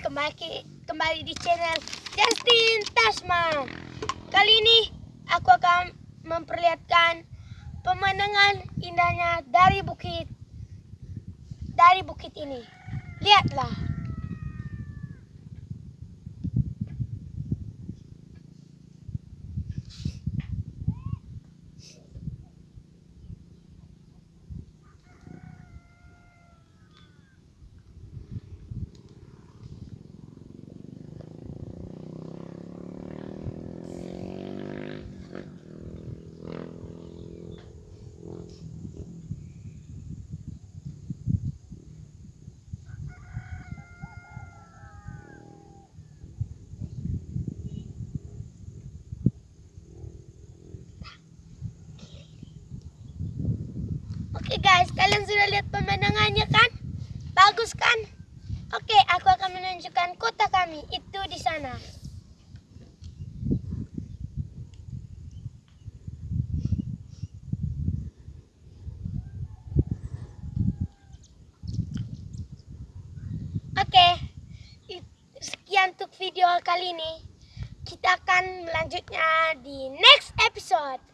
kembali kembali di channel Justin Tasman. Kali ini aku akan memperlihatkan pemandangan indahnya dari bukit dari bukit ini. Lihatlah. Oke guys, kalian sudah lihat pemandangannya kan? Bagus kan? Oke, aku akan menunjukkan kota kami. Itu di sana. Oke, i- sekian untuk video kali ini. Kita akan melanjutnya di next episode.